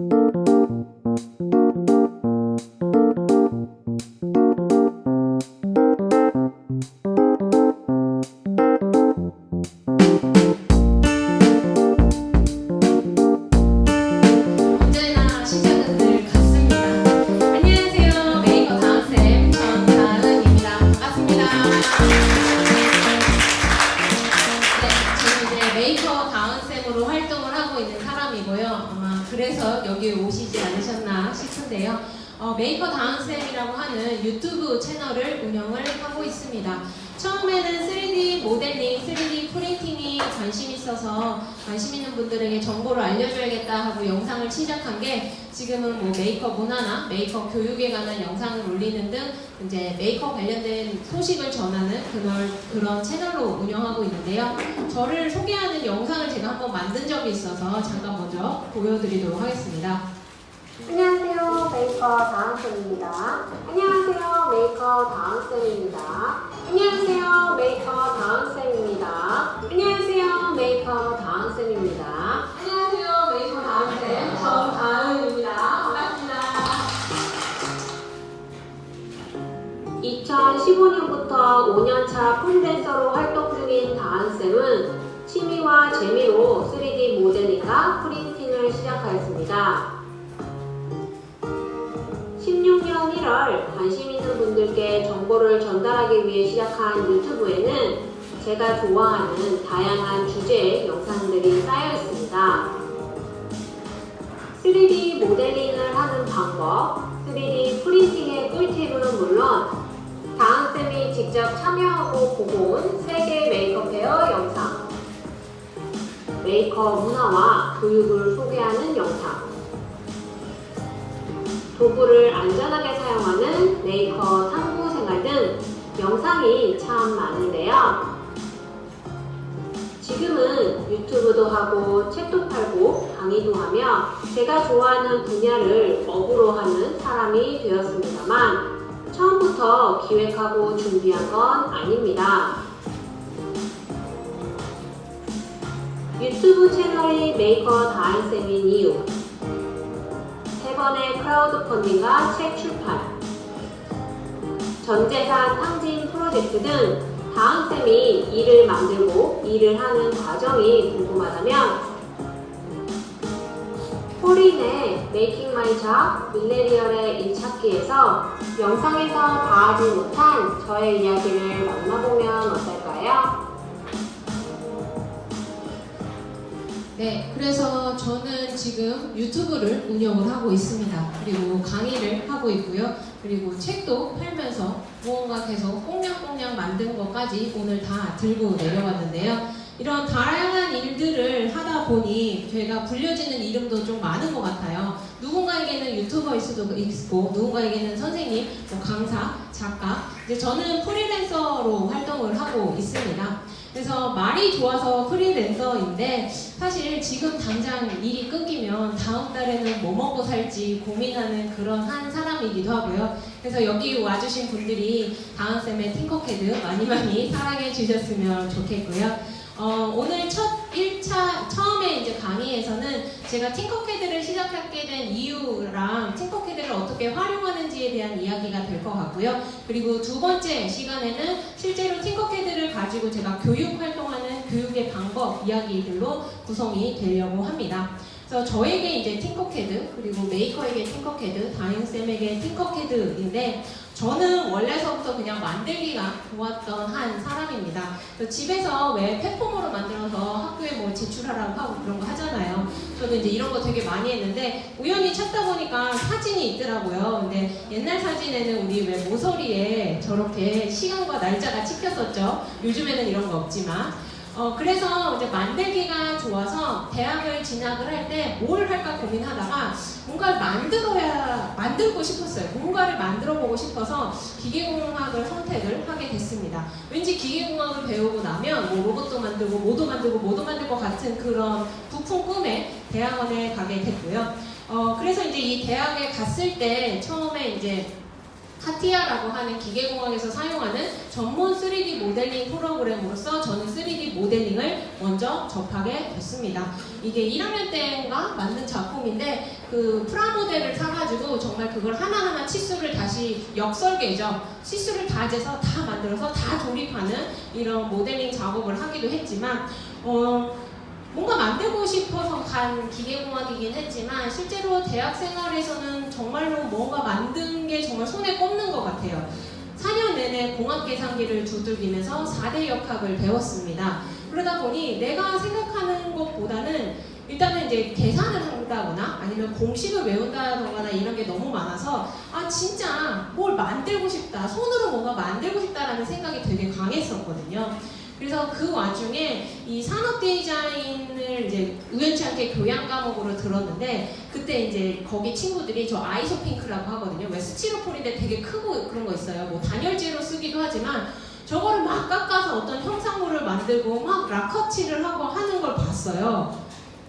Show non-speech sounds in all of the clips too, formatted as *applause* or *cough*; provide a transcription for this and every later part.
언제 만든 적이 있어서 잠깐 먼저 보여드리도록 하겠습니다. 안녕하세요. 메이커 다은쌤입니다. 안녕하세요. 메이커 다은쌤입니다. 안녕하세요. 메이커 다은쌤입니다. 안녕하세요. 메이커 다은쌤입니다. 안녕하세요. 메이커 다은쌤 정다은입니다. 반갑습니다. 2015년부터 5년차 프리랜서로 활동 전달하기 위해 시작한 유튜브에는 제가 좋아하는 다양한 주제의 영상들이 쌓여 있습니다. 3D 모델링을 하는 방법, 3D 프린팅의 꿀팁은 물론 다은쌤이 직접 참여하고 보고 온 세계 Maker Faire 영상, 메이커 문화와 교육을 소개하는 영상, 도구를 안전하게 사용하는 메이커 탐구 생활 등 영상이 참 많은데요. 지금은 유튜브도 하고 책도 팔고 강의도 하며 제가 좋아하는 분야를 업으로 하는 사람이 되었습니다만 처음부터 기획하고 준비한 건 아닙니다. 유튜브 채널이 메이커 다은쌤인 이유 세 번의 크라우드 펀딩과 책 출판, 전재산 탕진 프로젝트 등 다은쌤이 일을 만들고 일을 하는 과정이 궁금하다면 폴인의 making my job 밀레니얼의 일찾기에서 영상에서 다하지 못한 저의 이야기를 만나보면 어떨까요? 네, 그래서 저는 지금 유튜브를 운영을 하고 있습니다. 그리고 강의를 하고 있고요. 그리고 책도 팔면서 무언가 계속 꽁냥꽁냥 만든 것까지 오늘 다 들고 내려왔는데요. 이런 다양한 일들을 하다 보니 제가 불려지는 이름도 좀 많은 것 같아요. 누군가에게는 유튜버일 수도 있고, 누군가에게는 선생님, 뭐 강사, 작가. 이제 저는 프리랜서로 활동을 하고 있습니다. 그래서 말이 좋아서 프리랜서인데 사실 지금 당장 일이 끊기면 다음 달에는 뭐 먹고 살지 고민하는 그런 한 사람이기도 하고요. 그래서 여기 와주신 분들이 다은쌤의 팅커캐드 많이 많이 사랑해 주셨으면 좋겠고요. 어, 오늘 첫 1차 처음에 이제 강의에서는 제가 팅커캐드를 시작하게 된 이유랑 팅커캐드를 어떻게 활용하는지에 대한 이야기가 될 것 같고요. 그리고 두 번째 시간에는 실제로 팅커캐드를 가지고 제가 교육 활동하는 교육의 방법 이야기들로 구성이 되려고 합니다. 그래서 저에게 이제 팅커캐드 그리고 메이커에게 팅커캐드, 다인쌤에게 팅커캐드인데 저는 원래서부터 그냥 만들기가 좋았던 한 사람입니다. 집에서 왜 폐폼으로 만들어서 학교에 뭐 제출하라고 하고 그런 거 하잖아요. 저도 이제 이런 거 되게 많이 했는데 우연히 찾다 보니까 사진이 있더라고요. 근데 옛날 사진에는 우리 왜 모서리에 저렇게 시간과 날짜가 찍혔었죠. 요즘에는 이런 거 없지만. 어, 그래서 이제 만들기가 좋아서 대학을 진학을 할 때 뭘 할까 고민하다가 뭔가를 만들어야, 만들고 싶었어요. 뭔가를 만들어 보고 싶어서 기계공학을 선택을 하게 됐습니다. 왠지 기계공학을 배우고 나면 뭐 로봇도 만들고 뭐도 만들고 뭐도 만들 것 같은 그런 부푼 꿈에 대학원에 가게 됐고요. 어, 그래서 이제 이 대학에 갔을 때 처음에 이제 카티아라고 하는 기계공학에서 사용하는 전문 3D 모델링 프로그램으로서 저는 3D 모델링을 먼저 접하게 됐습니다. 이게 1학년 때인가 만든 작품인데 그 프라모델을 사가지고 정말 그걸 하나하나 치수를 다시 역설계죠. 치수를 다 재서 다 만들어서 다 조립하는 이런 모델링 작업을 하기도 했지만 어, 뭔가 만들고 싶어서 간 기계공학이긴 했지만 실제로 대학 생활에서는 정말로 뭔가 만든 게 정말 손에 꼽는 것 같아요. 4년 내내 공학 계산기를 두들기면서 4대 역학을 배웠습니다. 그러다 보니 내가 생각하는 것보다는 일단은 이제 계산을 한다거나 아니면 공식을 외운다거나 이런 게 너무 많아서 아 진짜 뭘 만들고 싶다 손으로 뭔가 만들고 싶다라는 생각이 되게 강했었거든요. 그래서 그 와중에 이 산업 디자인을 이제 우연치 않게 교양 과목으로 들었는데 그때 이제 거기 친구들이 저 아이소핑크라고 하거든요. 왜 스티로폴인데 되게 크고 그런 거 있어요. 뭐 단열재로 쓰기도 하지만 저거를 막 깎아서 어떤 형상물을 만들고 막 라커칠을 하고 하는 걸 봤어요.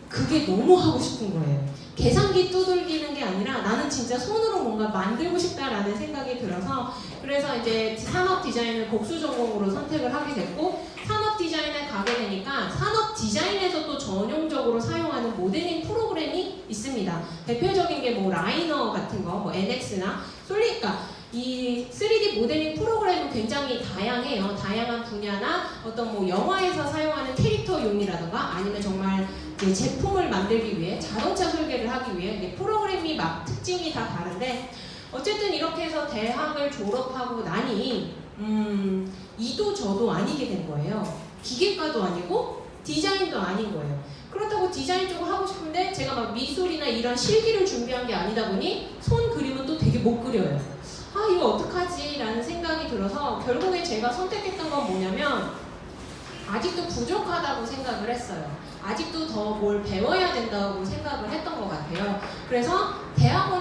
그게 너무 하고 싶은 거예요. 계산기 두들기는 게 아니라 나는 진짜 손으로 뭔가 만들고 싶다라는 생각이 들어서 그래서 이제 산업 디자인을 복수 전공으로 선택을 하게 됐고 산업 디자인에 가게 되니까 산업 디자인에서 또 전용적으로 사용하는 모델링 프로그램이 있습니다. 대표적인 게 뭐 라이너 같은 거, 뭐 NX나 솔리까 이 3D 모델링 프로그램은 굉장히 다양해요. 다양한 분야나 어떤 뭐 영화에서 사용하는 캐릭터용이라든가 아니면 정말 제품을 만들기 위해 자동차 설계를 하기 위해 프로그램이 막 특징이 다 다른데 어쨌든 이렇게 해서 대학을 졸업하고 나니 음, 이도 저도 아니게 된 거예요. 기계과도 아니고 디자인도 아닌 거예요. 그렇다고 디자인 쪽을 하고 싶은데 제가 막 미술이나 이런 실기를 준비한 게 아니다 보니 손 그림은 또 되게 못 그려요. 아 이거 어떡하지? 라는 생각이 들어서 결국에 제가 선택했던 건 뭐냐면 아직도 부족하다고 생각을 했어요. 아직도 더 뭘 배워야 된다고 생각을 했던 것 같아요. 그래서 대학원에 가자.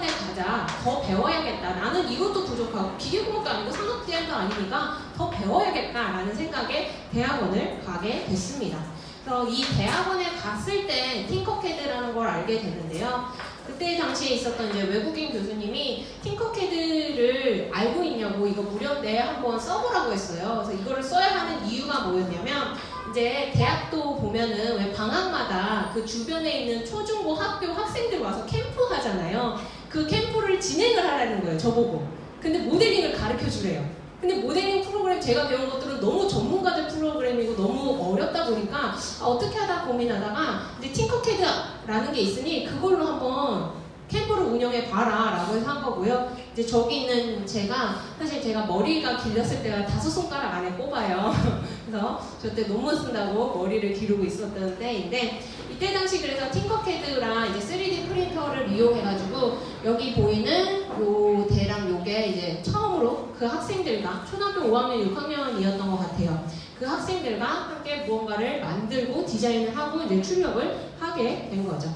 더 배워야겠다. 나는 이것도 부족하고 기계공학도 아니고 산업디자인도 아니니까 더 배워야겠다라는 생각에 대학원을 가게 됐습니다. 그래서 이 대학원에 갔을 때 팅커캐드라는 걸 알게 됐는데요. 그때 당시에 있었던 이제 외국인 교수님이 팅커캐드를 알고 있냐고 이거 무료인데 한번 써보라고 했어요. 그래서 이거를 써야 하는 이유가 뭐였냐면 이제 대학도 보면은 왜 방학마다 그 주변에 있는 초중고 학교 학생들 와서 캠프 하잖아요. 그 캠프를 진행을 하라는 거예요. 저보고. 근데 모델링을 가르쳐 주래요. 근데 모델링 프로그램 제가 배운 것들은 너무 전문가들 프로그램이고 너무 어렵다 보니까 아, 어떻게 하다 고민하다가 이제 팅커캐드라는 게 있으니 그걸로 한번 캠프를 운영해 봐라 라고 해서 한 거고요. 이제 저기 있는 제가 사실 제가 머리가 길렀을 때가 다섯 손가락 안에 꼽아요. *laughs* 그래서 저 때 논문 쓴다고 머리를 기르고 있었던 때인데 이때 당시 그래서 팅커캐드랑 이제 3D 프린터를 이용해가지고 여기 보이는 요 대랑 요게 이제 처음으로 그 학생들과 초등학교 5학년, 6학년이었던 것 같아요. 그 학생들과 함께 무언가를 만들고 디자인을 하고 이제 출력을 하게 된 거죠.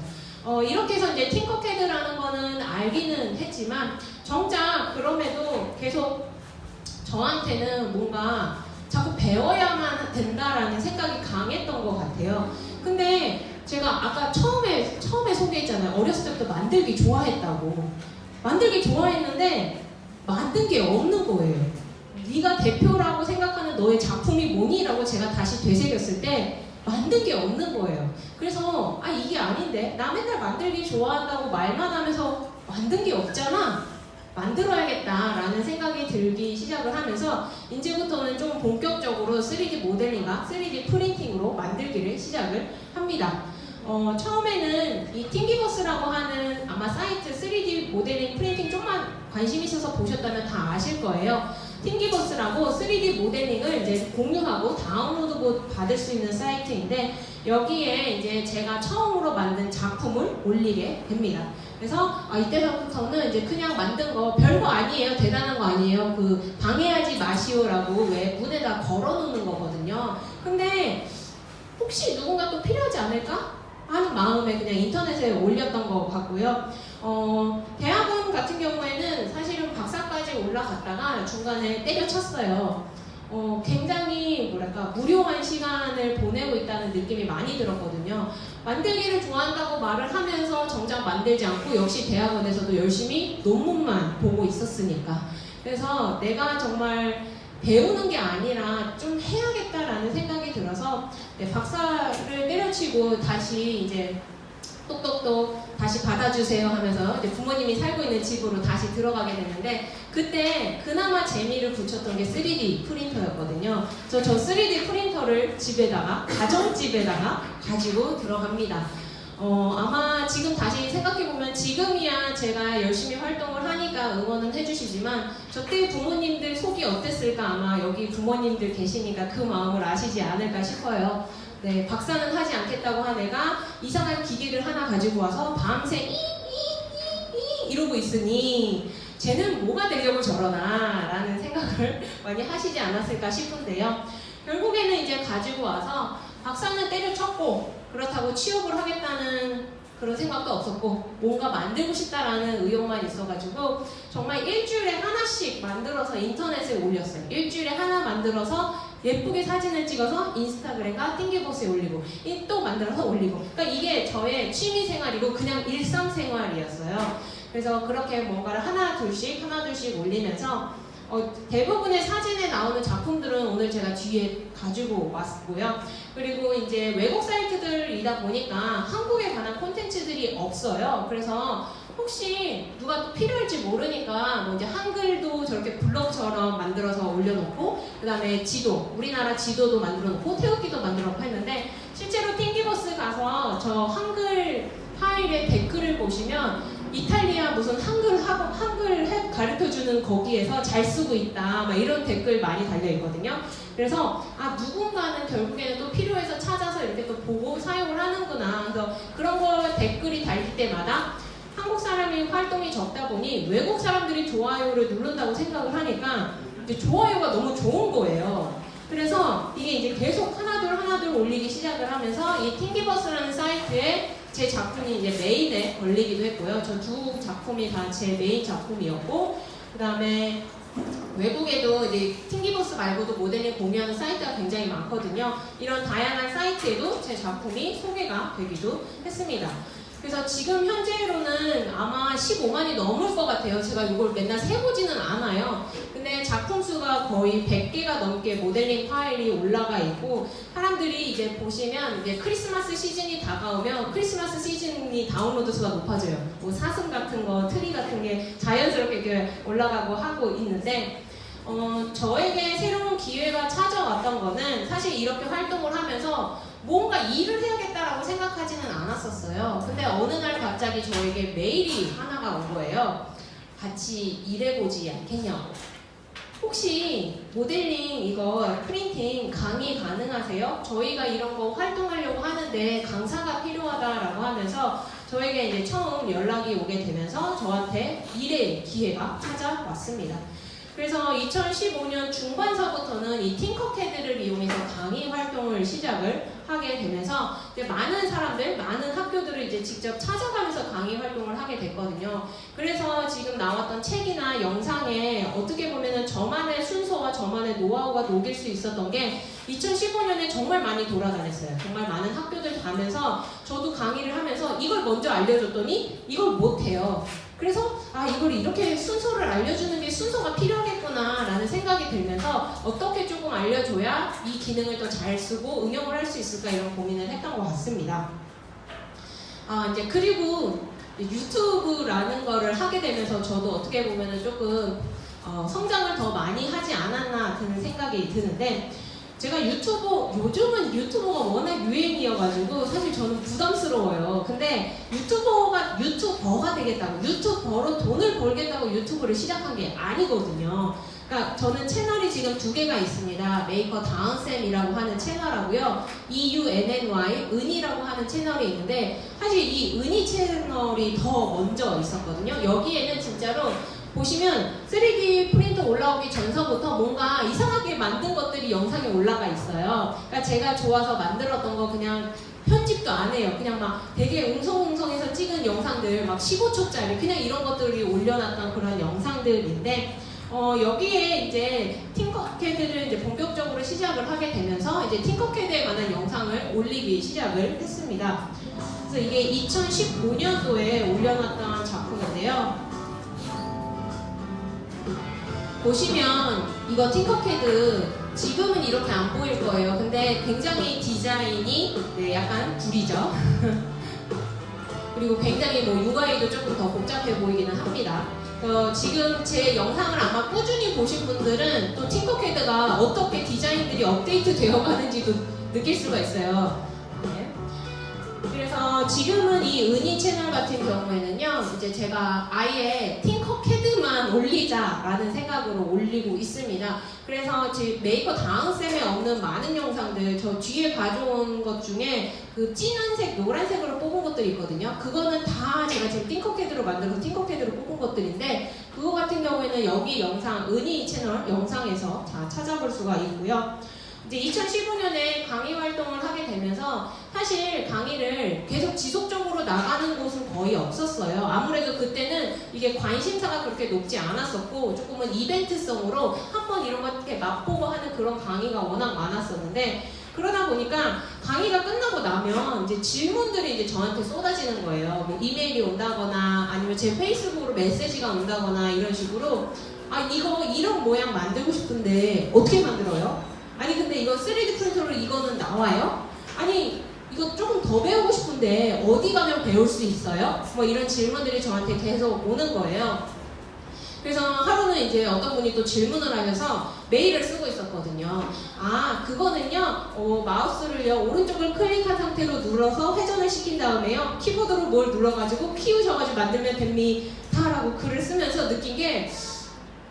어, 이렇게 해서 이제 팅커캐드라는 거는 알기는 했지만 정작 그럼에도 계속 저한테는 뭔가 자꾸 배워야만 된다라는 생각이 강했던 것 같아요. 근데 제가 아까 처음에 처음에 소개했잖아요. 어렸을 때부터 만들기 좋아했다고. 만들기 좋아했는데 만든 게 없는 거예요. 네가 대표라고 생각하는 너의 작품이 뭐니라고 제가 다시 되새겼을 때 만든 게 없는 거예요. 그래서 아 이게 아닌데 나 맨날 만들기 좋아한다고 말만 하면서 만든 게 없잖아. 만들어야겠다라는 생각이 들기 시작을 하면서 이제부터는 좀 본격적으로 3D 모델링과 3D 프린팅으로 만들기를 시작을 합니다. 어, 처음에는 이 Thingiverse라고 하는 아마 사이트 3D 모델링 프린팅 좀만 관심 있어서 보셨다면 다 아실 거예요. Thingiverse라고 3D 모델링을 이제 공유하고 다운로드 받을 수 있는 사이트인데 여기에 이제 제가 처음으로 만든 작품을 올리게 됩니다. 그래서 아, 이때부터는 이제 그냥 만든 거 별거 아니에요. 대단한 거 아니에요. 그 방해하지 마시오라고 왜 문에다 걸어놓는 거거든요. 근데 혹시 누군가 또 필요하지 않을까? 하는 마음에 그냥 인터넷에 올렸던 것 같고요. 어, 대학원 같은 경우에는 사실은 박사까지 올라갔다가 중간에 때려쳤어요. 어, 굉장히 뭐랄까 무료한 시간을 보내고 있다는 느낌이 많이 들었거든요. 만들기를 좋아한다고 말을 하면서 정작 만들지 않고 역시 대학원에서도 열심히 논문만 보고 있었으니까. 그래서 내가 정말 배우는 게 아니라 좀 해야겠다라는 생각이 들어서 네, 박사를 때려치고 다시 이제 똑똑똑 다시 받아주세요 하면서 이제 부모님이 살고 있는 집으로 다시 들어가게 됐는데 그때 그나마 재미를 붙였던 게 3D 프린터였거든요. 그래서 저 3D 프린터를 집에다가 가정집에다가 가지고 들어갑니다. 어, 아마 지금 다시 생각해보면 지금이야 제가 열심히 활동을 하니까 응원은 해주시지만 저때 부모님들 속이 어땠을까 아마 여기 부모님들 계시니까 그 마음을 아시지 않을까 싶어요. 네, 박사는 하지 않겠다고 한 애가 이상한 기계를 하나 가지고 와서 밤새 이이이 이러고 있으니 쟤는 뭐가 되려고 저러나 라는 생각을 *laughs* 많이 하시지 않았을까 싶은데요. 결국에는 이제 가지고 와서 박사는 때려쳤고 그렇다고 취업을 하겠다는 그런 생각도 없었고 뭔가 만들고 싶다라는 의욕만 있어가지고 정말 일주일에 하나씩 만들어서 인터넷에 올렸어요. 일주일에 하나 만들어서 예쁘게 사진을 찍어서 인스타그램과 띵기버스에 올리고 이또 만들어서 올리고 그러니까 이게 저의 취미 생활이고 그냥 일상 생활이었어요. 그래서 그렇게 뭔가를 하나 둘씩 하나 둘씩 올리면서 어, 대부분의 사진에 나오는 작품들은 오늘 제가 뒤에 가지고 왔고요. 그리고 이제 외국 사이트들이다 보니까 한국에 관한 콘텐츠들이 없어요. 그래서 혹시 누가 또 필요할지 모르니까 뭐 이제 한글도 저렇게 블럭처럼 만들어서 올려놓고 그 다음에 지도, 우리나라 지도도 만들어놓고 태극기도 만들어놓고 했는데 실제로 팅기버스 가서 저 한글 파일의 댓글을 보시면 이탈리아 무슨 한글 학원 한글 해- 가르쳐주는 거기에서 잘 쓰고 있다 막 이런 댓글 많이 달려 있거든요. 그래서 아 누군가는 결국에는 또 필요해서 찾아서 이렇게 또 보고 사용을 하는구나. 그래서 그런 거 댓글이 달릴 때마다 한국 사람이 활동이 적다 보니 외국 사람들이 좋아요를 누른다고 생각을 하니까 좋아요가 너무 좋은 거예요. 그래서 이게 이제 계속 하나둘 하나둘 올리기 시작을 하면서 이 팅기버스라는 사이트에 제 작품이 이제 메인에 걸리기도 했고요. 저 두 작품이 다 제 메인 작품이었고, 그 다음에 외국에도 이제 팅기버스 말고도 모델링 공유하는 사이트가 굉장히 많거든요. 이런 다양한 사이트에도 제 작품이 소개가 되기도 했습니다. 그래서 지금 현재로는 아마 15만이 넘을 것 같아요. 제가 이걸 맨날 세보지는 않아요. 근데 작품 수가 거의 100개가 넘게 모델링 파일이 올라가 있고 사람들이 이제 보시면 이제 크리스마스 시즌이 다가오면 크리스마스 시즌이 다운로드 수가 높아져요. 뭐 사슴 같은 거, 트리 같은 게 자연스럽게 올라가고 하고 있는데 어, 저에게 새로운 기회가 찾아왔던 거는 사실 이렇게 활동을 하면서 뭔가 일을 해야겠다라고 생각하지는 않았었어요. 근데 어느 날 갑자기 저에게 메일이 하나가 온 거예요. 같이 일해보지 않겠냐고. 혹시 모델링 이거 프린팅 강의 가능하세요? 저희가 이런 거 활동하려고 하는데 강사가 필요하다라고 하면서 저에게 이제 처음 연락이 오게 되면서 저한테 일의 기회가 찾아왔습니다. 그래서 2015년 중반서부터는 이 팅커캐드를 이용해서 강의 활동을 시작을 하게 되면서 이제 많은 사람들, 많은 학교들을 이제 직접 찾아가면서 강의 활동을 하게 됐거든요. 그래서 지금 나왔던 책이나 영상에 어떻게 보면은 저만의 순서와 저만의 노하우가 녹일 수 있었던 게 2015년에 정말 많이 돌아다녔어요. 정말 많은 학교들 가면서 저도 강의를 하면서 이걸 먼저 알려줬더니 이걸 못해요. 그래서 아 이걸 이렇게 순서를 알려주는 게 순서가 필요하겠구나 라는 생각이 들면서 어떻게 조금 알려줘야 이 기능을 더 잘 쓰고 응용을 할 수 있을까 이런 고민을 했던 것 같습니다. 아 이제 그리고 유튜브라는 거를 하게 되면서 저도 어떻게 보면 은 조금 어, 성장을 더 많이 하지 않았나 드는 생각이 드는데 제가 유튜버 요즘은 유튜버가 워낙 유행이어가지고 사실 저는 부담스러워요. 근데 유튜버가 유튜버가 되겠다고 유튜버로 돈을 벌겠다고 유튜브를 시작한 게 아니거든요. 그러니까 저는 채널이 지금 두 개가 있습니다. 메이커 다은쌤이라고 하는 채널하고요. EUNNY 은이라고 하는 채널이 있는데 사실 이 은이 채널이 더 먼저 있었거든요. 여기에는 진짜로 보시면 3D 프린터 올라오기 전서부터 뭔가 이상하게 만든 것들이 영상에 올라가 있어요. 그러니까 제가 좋아서 만들었던 거 그냥 편집도 안 해요. 그냥 막 되게 웅성웅성해서 찍은 영상들 막 15초짜리 그냥 이런 것들이 올려놨던 그런 영상들인데 어, 여기에 이제 팅커캐드를 이제 본격적으로 시작을 하게 되면서 이제 팅커캐드에 관한 영상을 올리기 시작을 했습니다. 그래서 이게 2015년도에 올려놨던 작품인데요. 보시면 이거 팅커캐드 지금은 이렇게 안 보일 거예요. 근데 굉장히 디자인이 네, 약간 구리죠. *laughs* 그리고 굉장히 뭐 UI도 조금 더 복잡해 보이기는 합니다. 어, 지금 제 영상을 아마 꾸준히 보신 분들은 또 Tinkercad가 어떻게 디자인들이 업데이트 되어 가는지도 느낄 수가 있어요. 네. 그래서 지금은 이 은희 채널 같은 경우에는요, 이제 제가 아예 Tinkercad만 올리자라는 생각으로 올리고 있습니다. 그래서 제 메이커 다은쌤에 없는 많은 영상들, 저 뒤에 가져온 것 중에 그 진한색, 노란색으로 뽑은 것들이 있거든요. 그거는 다 제가 지금 Tinkercad로 만들어서 Tinkercad로 뽑은 것들인데, 그거 같은 경우에는 여기 영상, 은희 채널 영상에서 다 찾아볼 수가 있고요. 이제 2015년에 강의 활동을 하게 되면서 사실 강의를 계속 지속적으로 나가는 곳은 거의 없었어요. 아무래도 그때는 이게 관심사가 그렇게 높지 않았었고 조금은 이벤트성으로 한번 이런 거 이렇게 맛보고 하는 그런 강의가 워낙 많았었는데 그러다 보니까 강의가 끝나고 나면 이제 질문들이 이제 저한테 쏟아지는 거예요. 뭐 이메일이 온다거나 아니면 제 페이스북으로 메시지가 온다거나 이런 식으로 아 이거 이런 모양 만들고 싶은데 어떻게 만들어요? 아니 근데 이거 3D 프린터로 이거는 나와요? 아니 이거 조금 더 배우고 싶은데 어디 가면 배울 수 있어요? 뭐 이런 질문들이 저한테 계속 오는 거예요. 그래서 하루는 이제 어떤 분이 또 질문을 하셔서 메일을 쓰고 있었거든요. 아, 그거는요, 어, 마우스를요, 오른쪽을 클릭한 상태로 눌러서 회전을 시킨 다음에요, 키보드로 뭘 눌러가지고 키우셔가지고 만들면 됩니다라고 글을 쓰면서 느낀 게,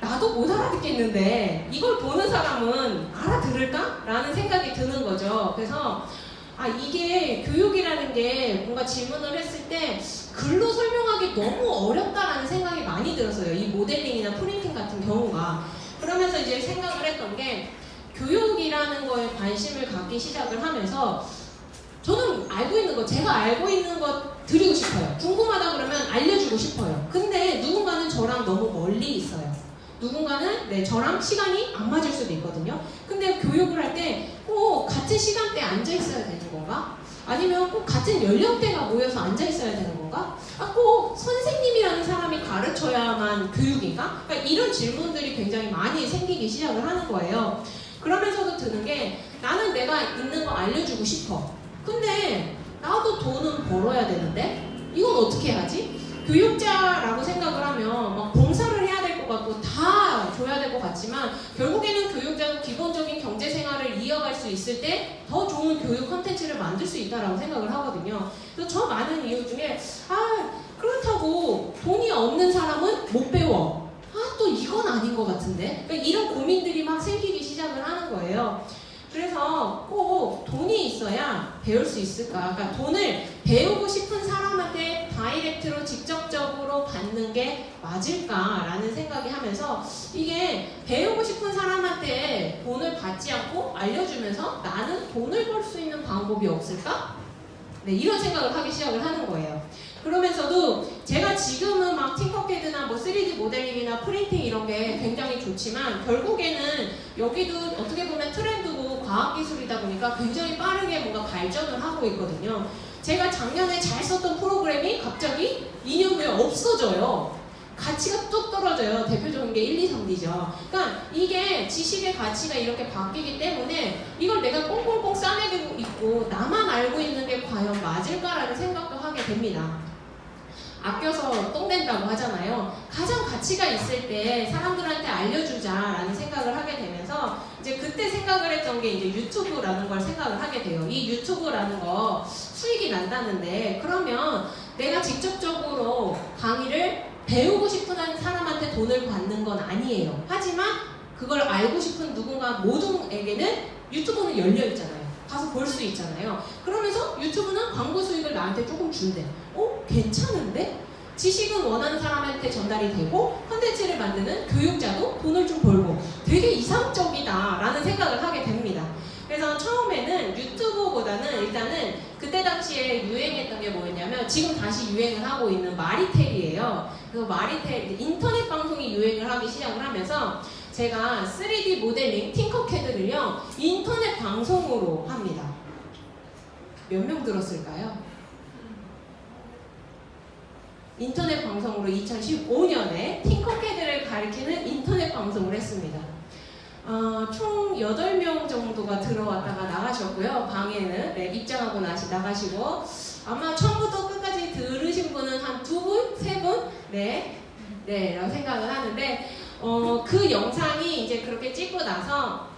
나도 못 알아듣겠는데 이걸 보는 사람은 알아들을까? 라는 생각이 드는 거죠. 그래서 아 이게 교육이라는 게 뭔가 질문을 했을 때 글로 설명하기 너무 어렵다라는 생각이 많이 들었어요. 이 모델링이나 프린팅 같은 경우가. 그러면서 이제 생각을 했던 게 교육이라는 거에 관심을 갖기 시작을 하면서 저는 알고 있는 거, 제가 알고 있는 것 드리고 싶어요. 궁금하다 그러면 알려주고 싶어요. 근데 누군가는 저랑 너무. 누군가는 네, 저랑 시간이 안 맞을 수도 있거든요. 근데 교육을 할 때 꼭 같은 시간대에 앉아 있어야 되는 건가? 아니면 꼭 같은 연령대가 모여서 앉아 있어야 되는 건가? 아, 꼭 선생님이라는 사람이 가르쳐야만 교육인가? 그러니까 이런 질문들이 굉장히 많이 생기기 시작을 하는 거예요. 그러면서도 드는 게 나는 내가 있는 거 알려주고 싶어. 근데 나도 돈은 벌어야 되는데 이건 어떻게 하지? 교육자라고 생각을 하면 막 봉사를 해야 될 것 같고 다 줘야 될 것 같지만 결국에는 교육자는 기본적인 경제 생활을 이어갈 수 있을 때 더 좋은 교육 컨텐츠를 만들 수 있다라고 생각을 하거든요. 그래서 저 많은 이유 중에 아 그렇다고 돈이 없는 사람은 못 배워. 아 또 이건 아닌 것 같은데. 그러니까 이런 고민들이 막 생기기 시작을 하는 거예요. 그래서 꼭 돈이 있어야 배울 수 있을까? 그러니까 돈을 배우고 싶은 사람한테 direct로 직접적으로 받는 게 맞을까라는 생각이 하면서 이게 배우고 싶은 사람한테 돈을 받지 않고 알려주면서 나는 돈을 벌 수 있는 방법이 없을까? 네, 이런 생각을 하기 시작을 하는 거예요. 그러면서도 제가 지금은 막 팅커캐드나 뭐 3D 모델링이나 프린팅 이런 게 굉장히 좋지만 결국에는 여기도 어떻게 보면 트렌드고 과학기술이다 보니까 굉장히 빠르게 뭔가 발전을 하고 있거든요. 제가 작년에 잘 썼던 프로그램이 갑자기 2년 후에 없어져요. 가치가 뚝 떨어져요. 대표적인 게 1, 2, 3D죠. 그러니까 이게 지식의 가치가 이렇게 바뀌기 때문에 이걸 내가 꽁꽁꽁 싸매고 있고 나만 알고 있는 게 과연 맞을까라는 생각도 하게 됩니다. 아껴서 똥 된다고 하잖아요. 가장 가치가 있을 때 사람들한테 알려주자라는 생각을 하게 되면서 이제 그때 생각을 했던 게 이제 유튜브라는 걸 생각을 하게 돼요. 이 유튜브라는 거 수익이 난다는데 그러면 내가 직접적으로 강의를 배우고 싶은 한 사람한테 돈을 받는 건 아니에요. 하지만 그걸 알고 싶은 누군가 모두에게는 유튜브는 열려 있잖아요. 가서 볼 수 있잖아요. 그러면서 유튜브는 광고 수익을 나한테 조금 준대. 어? 괜찮은데? 지식은 원하는 사람한테 전달이 되고 컨텐츠를 만드는 교육자도 돈을 좀 벌고 되게 이상적이다라는 생각을 하게 됩니다. 그래서 처음에는 유튜브보다는 일단은 그때 당시에 유행했던 게 뭐였냐면 지금 다시 유행을 하고 있는 마리텔이에요. 그래서 마리텔 인터넷 방송이 유행을 하기 시작을 하면서 제가 3D 모델링 팅커캐드를요 인터넷 방송으로 합니다. 몇 명 들었을까요? 인터넷 방송으로 2015년에 팅커캐드를 가리키는 인터넷 방송을 했습니다. 어, 총 8명 정도가 들어왔다가 나가셨고요. 방에는 네, 입장하고 나시 나가시고 아마 처음부터 끝까지 들으신 분은 한 두 분, 세 분, 네, 네, 라고 생각을 하는데 어, 그 영상이 이제 그렇게 찍고 나서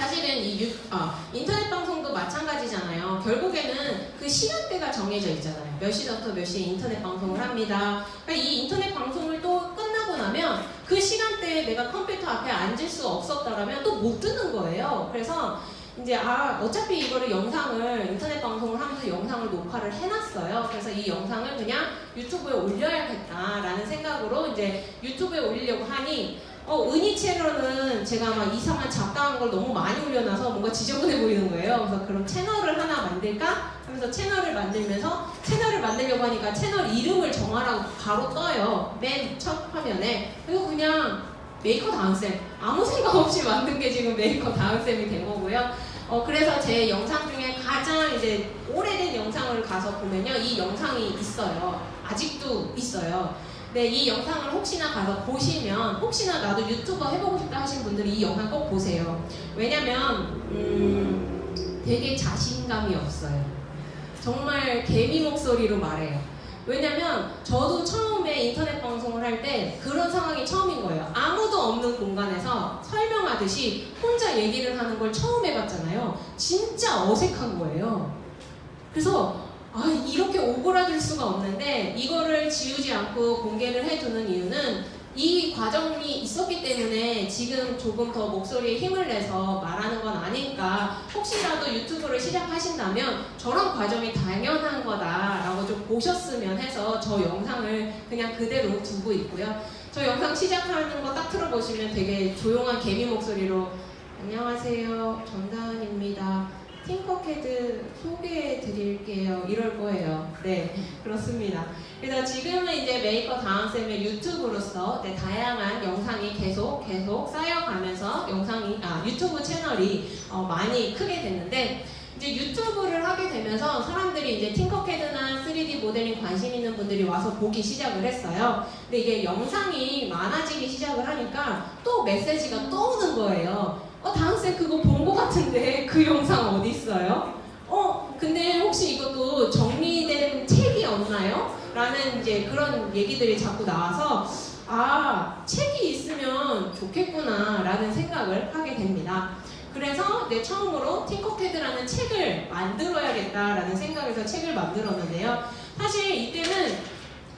사실은 이 유, 아, 인터넷 방송도 마찬가지잖아요. 결국에는 그 시간대가 정해져 있잖아요. 몇 시부터 몇 시에 인터넷 방송을 합니다. 그러니까 이 인터넷 방송을 또 끝나고 나면 그 시간대에 내가 컴퓨터 앞에 앉을 수 없었다라면 또못 듣는 거예요. 그래서 이제 아 어차피 이거를 영상을 인터넷 방송을 하면서 영상을 녹화를 해놨어요. 그래서 이 영상을 그냥 유튜브에 올려야겠다라는 생각으로 이제 유튜브에 올리려고 하니 어, 원래 채널은 제가 막 이상한 잡다한 걸 너무 많이 올려놔서 뭔가 지저분해 보이는 거예요. 그래서 그럼 채널을 하나 만들까? 하면서 채널을 만들면서 채널을 만들려고 하니까 채널 이름을 정하라고 바로 떠요. 맨 첫 화면에. 그리고 그냥 메이커 다은쌤. 아무 생각 없이 만든 게 지금 메이커 다은쌤이 된 거고요. 어, 그래서 제 영상 중에 가장 이제 오래된 영상을 가서 보면요. 이 영상이 있어요. 아직도 있어요. 네, 이 영상을 혹시나 가서 보시면 혹시나 나도 유튜버 해보고 싶다 하신 분들이 이 영상 꼭 보세요. 왜냐면 음, 되게 자신감이 없어요. 정말 개미 목소리로 말해요. 왜냐면 저도 처음에 인터넷 방송을 할 때 그런 상황이 처음인 거예요. 아무도 없는 공간에서 설명하듯이 혼자 얘기를 하는 걸 처음 해봤잖아요. 진짜 어색한 거예요. 그래서 아, 이렇게 오그라들 수가 없는데 이거를 지우지 않고 공개를 해두는 이유는 이 과정이 있었기 때문에 지금 조금 더 목소리에 힘을 내서 말하는 건 아닐까 혹시라도 유튜브를 시작하신다면 저런 과정이 당연한 거다라고 좀 보셨으면 해서 저 영상을 그냥 그대로 두고 있고요. 저 영상 시작하는 거 딱 틀어보시면 되게 조용한 개미 목소리로 안녕하세요. 전다은입니다 Tinkercad 소개해 드릴게요. 이럴 거예요. 네, 그렇습니다. 그래서 지금은 이제 메이커 다은쌤의 유튜브로서 네, 다양한 영상이 계속 계속 쌓여가면서 영상이 아 유튜브 채널이 어, 많이 크게 됐는데 이제 유튜브를 하게 되면서 사람들이 이제 Tinkercad나 3D 모델링 관심 있는 분들이 와서 보기 시작을 했어요. 근데 이게 영상이 많아지기 시작을 하니까 또 메시지가 떠오는 거예요. 어, 다은쌤 그거 본것 같은데 그 영상 어디 있어요? 어, 근데 혹시 이것도 정리된 책이 없나요? 라는 이제 그런 얘기들이 자꾸 나와서 아, 책이 있으면 좋겠구나 라는 생각을 하게 됩니다. 그래서 내 처음으로 Tinkercad라는 책을 만들어야겠다라는 생각에서 책을 만들었는데요. 사실 이때는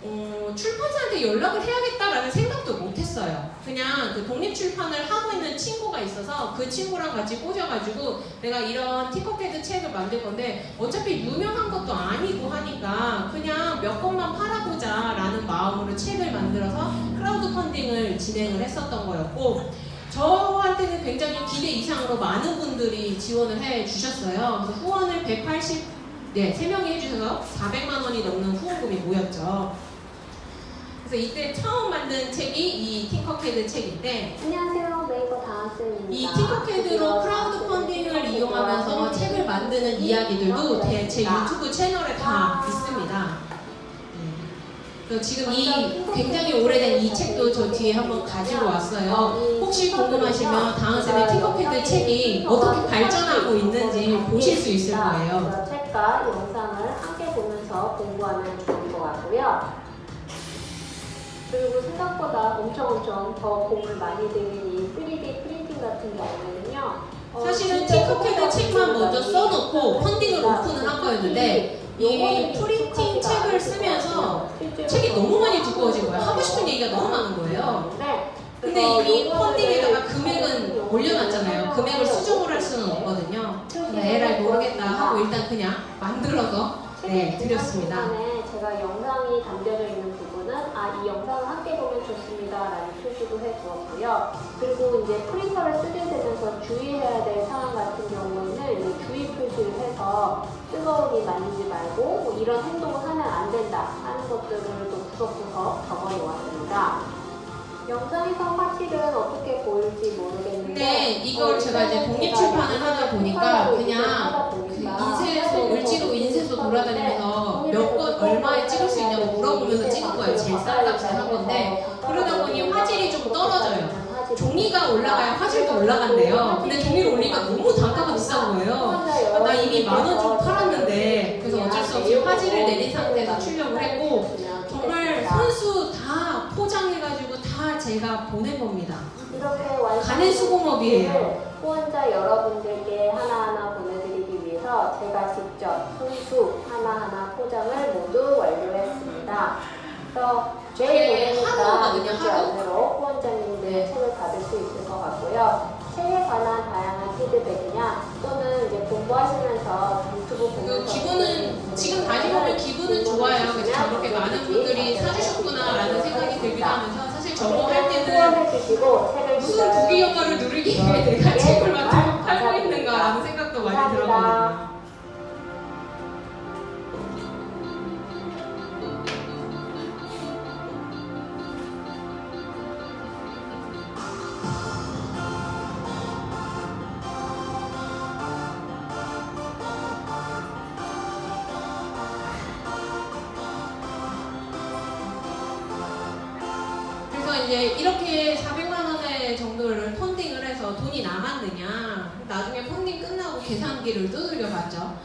어, 출판사한테 연락을 해야겠다라는 생각도 못했어요. 그냥 그 독립출판을 하고 있는 친구가 있어서 그 친구랑 같이 꽂아가지고 내가 이런 Tinkercad 책을 만들 건데 어차피 유명한 것도 아니고 하니까 그냥 몇 권만 팔아보자 라는 마음으로 책을 만들어서 크라우드 펀딩을 진행을 했었던 거였고 저한테는 굉장히 기대 이상으로 많은 분들이 지원을 해 주셨어요. 그래서 후원을 180, 네, 3명이 해주셔서 400만 원이 넘는 후원금이 모였죠. 그래서 이때 처음 만든 책이 이 Tinkercad 책인데 안녕하세요. 메이커 다은쌤입니다. 이 Tinkercad로 크라우드 펀딩을 이용하면서 책을 만드는 이야기들도 대- 제 유튜브 채널에 다 있습니다. 네. 지금 이 굉장히 오래된 이 책도 저 뒤에 한번 가지고 왔어요. 혹시 궁금하시면 다은쌤의 팅커캐드 책이 어떻게 발전하고 있는지 보실 수 있을 거예요. 책과 영상을 함께 보면서 공부하면 좋을 것 같고요. 그리고 생각보다 엄청 엄청 더 공을 많이 들인 이 3D 프린팅 같은 경우에는요. 어, 사실은 소비자 책만 먼저 써놓고 펀딩을 오픈을 한 거였는데 이 프린팅 책을 쓰면서 책이 너무 많이 두꺼워진 거예요. 하고 싶은 얘기가 너무 많은 거예요. 근데 이미 펀딩에다가 금액은 올려놨잖아요. 금액을 수정을 할 수는 없거든요. 그냥 에라이 모르겠다 하고 일단 그냥 만들어서 네, 드렸습니다. 제가 영상이 담겨져 있는 부분은 아이 영상을 함께 보면 좋습니다 라는 표시도 해두었고요. 그리고 이제 프린터를 쓰게 되면서 주의해야 될 상황 같은 경우에는 이 주의 표시를 해서 뜨거움이 만지지 말고 뭐 이런 행동을 하면 안 된다 하는 것들을 또 구석구석 적어놓았습니다. 영상에서 사실은 어떻게 보일지 모르겠는데 근데 이걸 어, 제가 이제 일단은 독립 제가 출판을 하다 보니까 그냥 그 인쇄소 을지로 인쇄소 돌아다니면서 몇 권, 얼마에 찍을 수 있냐고 물어보면서 찍은 거예요. 제일 싼 값에 한 건데 그러다 보니 화질이 좀 떨어져요. 종이가 올라가야 화질도 올라간대요. 근데 종이를 올리니까 너무 단가가 비싼 거예요. 아, 나 이미 만 원 주고 팔았는데 그래서 어쩔 수 없이 화질을 내린 상태에서 출력을 했고 정말 선수 다 포장해가지고 다 제가 보낸 겁니다. 가는 수공업이에요. 후원자 여러분들께 하나하나 보내드리 기 위해서 제가 직접 손수 하나하나 포장을 모두 완료했습니다. 그래서 하루거든요, 잊지 하루? 않도록 후원자님들 네. 책을 받을 수 있을 것 같고요. 책에 관한 다양한 피드백이나 또는 이제 공부하시면서 유튜브 그 보면서 기분은 지금 다시 보면 기분은 좋아요. 그래서 저렇게 많은 분들이 사주셨구나라는 생각이 들기도 하면서 사실 저거 할 때는 무슨 기다려 부귀 영화를 누리기 위해 내가 책을 만들고 많이 들었거든요. 계산기를 두들겨 봤죠.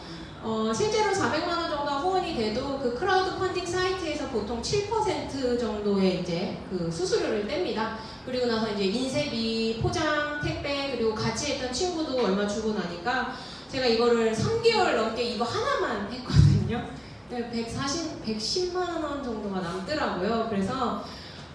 어, 실제로 400만 원 정도가 후원이 돼도 그 크라우드 펀딩 사이트에서 보통 7% 정도의 이제 그 수수료를 뗍니다. 그리고 나서 이제 인쇄비, 포장, 택배 그리고 같이 했던 친구도 얼마 주고 나니까 제가 이거를 3개월 넘게 이거 하나만 했거든요. 140, 110만 원 정도가 남더라고요. 그래서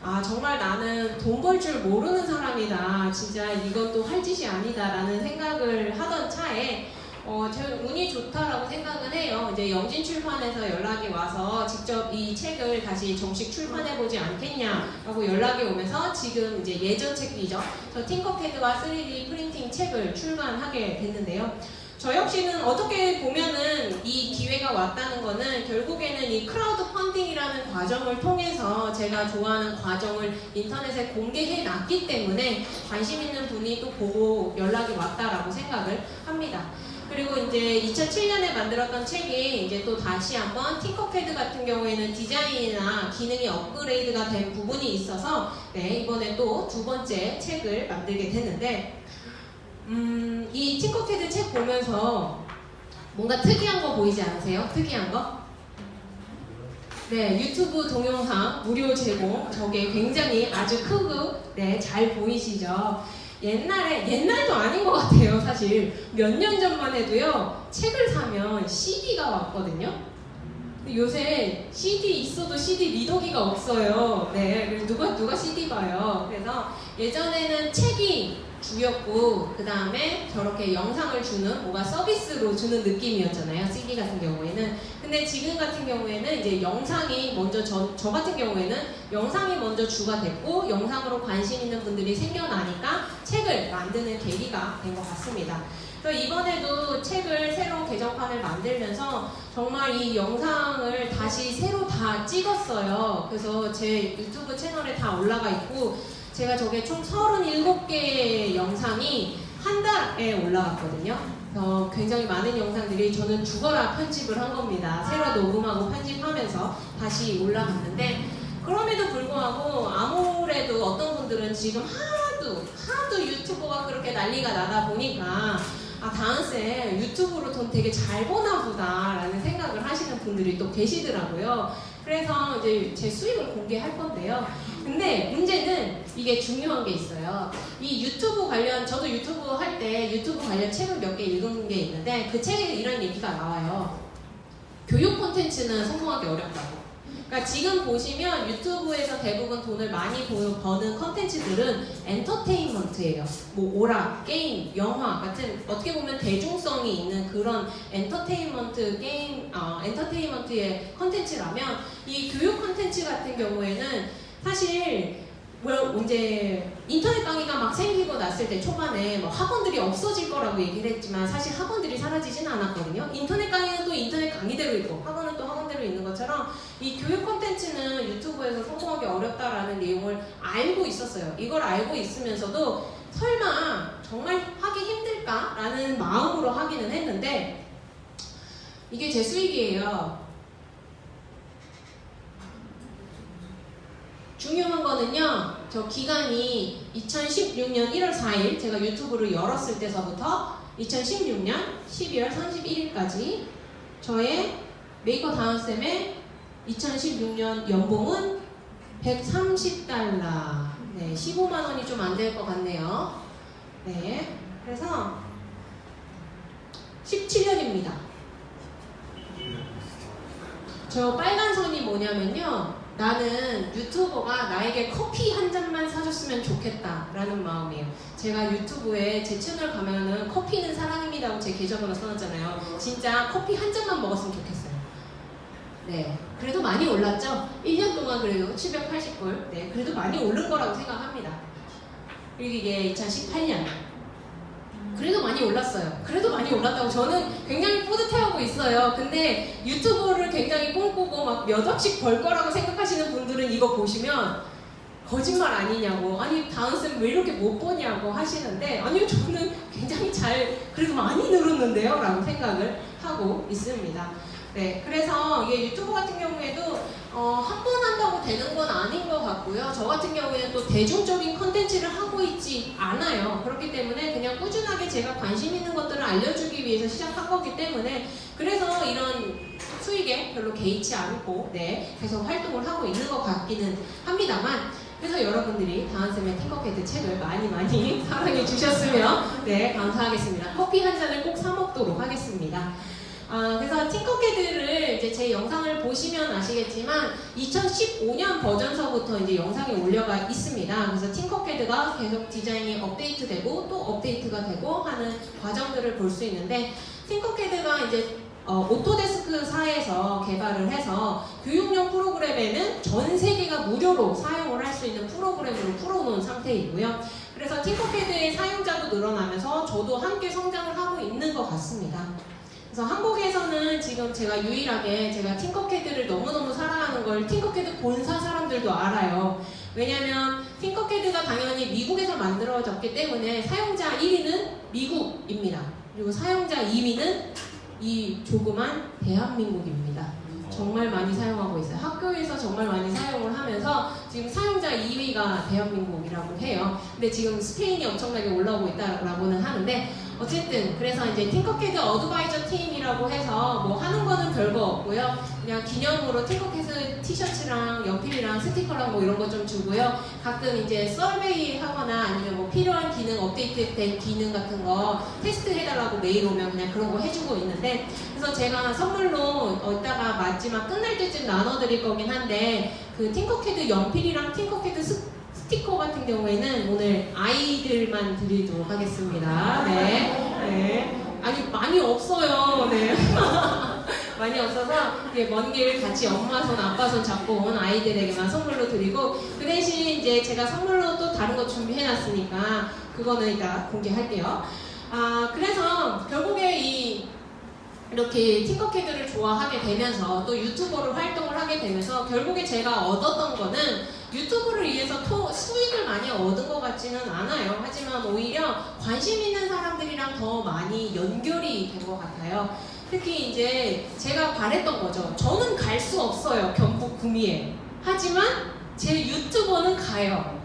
아 정말 나는 돈 벌 줄 모르는 사람이다. 진짜 이것도 할 짓이 아니다 라는 생각을 하던 차에 어, 제 운이 좋다라고 생각은 해요. 이제 영진 출판에서 연락이 와서 직접 이 책을 다시 정식 출판해보지 않겠냐라고 연락이 오면서 지금 이제 예전 책이죠. 저 Tinkercad와 3D 프린팅 책을 출간하게 됐는데요. 저 역시는 어떻게 보면은 이 기회가 왔다는 거는 결국에는 이 크라우드 펀딩이라는 과정을 통해서 제가 좋아하는 과정을 인터넷에 공개해 놨기 때문에 관심 있는 분이 또 보고 연락이 왔다라고 생각을 합니다. 그리고 이제 2007년에 만들었던 책이 이제 또 다시 한번 팅커패드 같은 경우에는 디자인이나 기능이 업그레이드가 된 부분이 있어서 네, 이번에 또 두 번째 책을 만들게 됐는데 음, 이 팅커패드 책 보면서 뭔가 특이한 거 보이지 않으세요? 특이한 거? 네, 유튜브 동영상 무료 제공 저게 굉장히 아주 크고 네, 잘 보이시죠? 옛날에 옛날도 아닌 것 같아요, 사실 몇 년 전만 해도요 책을 사면 CD가 왔거든요. 요새 CD 있어도 CD 리더기가 없어요. 네, 누가 누가 CD 봐요. 그래서 예전에는 책이 주였고 그 다음에 저렇게 영상을 주는 뭔가 서비스로 주는 느낌이었잖아요. CD 같은 경우에는. 근데 지금 같은 경우에는 이제 영상이 먼저 저, 저 같은 경우에는 영상이 먼저 주가 됐고 영상으로 관심 있는 분들이 생겨나니까 책을 만드는 계기가 된 것 같습니다. 그래서 이번에도 책을 새로운 개정판을 만들면서 정말 이 영상을 다시 새로 다 찍었어요. 그래서 제 유튜브 채널에 다 올라가 있고 제가 저게 총 37개의 영상이 한 달에 올라갔거든요. 그래서 굉장히 많은 영상들이 저는 죽어라 편집을 한 겁니다. 새로 녹음하고 편집하면서 다시 올라갔는데 그럼에도 불구하고 아무래도 어떤 분들은 지금 하도 하도 유튜버가 그렇게 난리가 나다 보니까 아 다은쌤 유튜브로 돈 되게 잘 버나 보다 라는 생각을 하시는 분들이 또 계시더라고요. 그래서 이제 제 수익을 공개할 건데요. 근데 문제는 이게 중요한 게 있어요. 이 유튜브 관련 저도 유튜브 할 때 유튜브 관련 책을 몇 개 읽은 게 있는데 그 책에 이런 얘기가 나와요. 교육 콘텐츠는 성공하기 어렵다고. 그러니까 지금 보시면 유튜브에서 대부분 돈을 많이 보- 버는 컨텐츠들은 엔터테인먼트예요. 뭐 오락, 게임, 영화 같은 어떻게 보면 대중성이 있는 그런 엔터테인먼트 게임, 어, 엔터테인먼트의 컨텐츠라면 이 교육 컨텐츠 같은 경우에는 사실 뭐 이제 인터넷 강의가 막 생기고 났을 때 초반에 뭐 학원들이 없어질 거라고 얘기를 했지만 사실 학원들이 사라지진 않았거든요. 인터넷 강의는 또 인터넷 강의대로 있고 학원은 또 학원대로 있는 것처럼 이 교육 콘텐츠는 유튜브에서 성공하기 어렵다라는 내용을 알고 있었어요. 이걸 알고 있으면서도 설마 정말 하기 힘들까라는 마음으로 하기는 했는데 이게 제 수익이에요. 중요한 거는요, 저 기간이 2016년 1월 4일 제가 유튜브를 열었을 때서부터 2016년 12월 31일까지 저의 메이커 다은쌤의 2016년 연봉은 130달러. 네, 15만 원이 좀 안 될 것 같네요. 네, 그래서 17년입니다. 저 빨간 선이 뭐냐면요. 나는 유튜버가 나에게 커피 한 잔만 사줬으면 좋겠다 라는 마음이에요. 제가 유튜브에 제 채널 가면은 커피는 사랑입니다 하고 제 계정으로 써놨잖아요. 진짜 커피 한 잔만 먹었으면 좋겠어요. 네. 그래도 많이 올랐죠? 1년 동안 그래도 780불. 네. 그래도 많이 오른 거라고 생각합니다. 그리고 이게 2018년. 그래도 많이 올랐어요. 그래도 많이 올랐다고 저는 굉장히 뿌듯해하고 있어요. 근데 유튜브를 굉장히 꿈꾸고 막 몇 억씩 벌 거라고 생각하시는 분들은 이거 보시면 거짓말 아니냐고 아니 다은쌤 왜 이렇게 못 보냐고 하시는데 아니요 저는 굉장히 잘 그래도 많이 늘었는데요 라고 생각을 하고 있습니다. 네, 그래서 이게 유튜브 같은 경우에도 어, 한 번 한다고 되는 건 아닌 것 같고요. 저 같은 경우에는 또 대중적인 컨텐츠를 하고 있지 않아요. 그렇기 때문에 그냥 꾸준하게 제가 관심 있는 것들을 알려주기 위해서 시작한 거기 때문에 그래서 이런 수익에 별로 개의치 않고 네, 계속 활동을 하고 있는 것 같기는 합니다만 그래서 여러분들이 다은쌤의 팅커캐드 책을 많이 많이 *laughs* 사랑해 주셨으면 네 감사하겠습니다. 커피 한 잔을 꼭 사 먹도록 하겠습니다. 아, 그래서 팅커캐드를 이제 제 영상을 보시면 아시겠지만 2015년 버전서부터 이제 영상이 올려가 있습니다. 그래서 팅커캐드가 계속 디자인이 업데이트되고 또 업데이트가 되고 하는 과정들을 볼 수 있는데 팅커캐드가 이제 어, 오토데스크사에서 개발을 해서 교육용 프로그램에는 전 세계가 무료로 사용을 할 수 있는 프로그램으로 풀어놓은 상태이고요. 그래서 팅커캐드의 사용자도 늘어나면서 저도 함께 성장을 하고 있는 것 같습니다. 그래서 한국에서는 지금 제가 유일하게 제가 팅커캐드를 너무너무 사랑하는 걸 팅커캐드 본사 사람들도 알아요. 왜냐면 팅커캐드가 당연히 미국에서 만들어졌기 때문에 사용자 1위는 미국입니다. 그리고 사용자 2위는 이 조그만 대한민국입니다. 정말 많이 사용하고 있어요. 학교에서 정말 많이 사용을 하면서 지금 사용자 2위가 대한민국이라고 해요. 근데 지금 스페인이 엄청나게 올라오고 있다라고는 하는데 어쨌든 그래서 이제 Tinkercad advisor 팀이라고 해서 뭐 하는 거는 별거 없고요. 그냥 기념으로 Tinkercad 티셔츠랑 연필이랑 스티커랑 뭐 이런 거 좀 주고요. 가끔 이제 survey 하거나 아니면 뭐 필요한 기능 업데이트된 기능 같은 거 테스트 해달라고 메일 오면 그냥 그런 거 해주고 있는데 그래서 제가 선물로 어, 이따가 마지막 끝날 때쯤 나눠드릴 거긴 한데 그 Tinkercad 연필이랑 Tinkercad 스, 스티커 같은 경우에는 오늘 아이들만 드리도록 하겠습니다. 네. 네. 아니 많이 없어요. 네. *laughs* 많이 없어서 먼 길 같이 엄마 손, 아빠 손 잡고 온 아이들에게만 선물로 드리고 그 대신 이제 제가 선물로 또 다른 거 준비해놨으니까 그거는 이따 공개할게요. 아 그래서 결국에 이 이렇게 팅커캐드를 좋아하게 되면서 또 유튜버로 활동을 하게 되면서 결국에 제가 얻었던 거는 유튜브를 위해서 토, 수익을 많이 얻은 것 같지는 않아요. 하지만 오히려 관심 있는 사람들이랑 더 많이 연결이 된 것 같아요. 특히 이제 제가 바랬던 거죠. 저는 갈 수 없어요. 경북 구미에. 하지만 제 유튜버는 가요.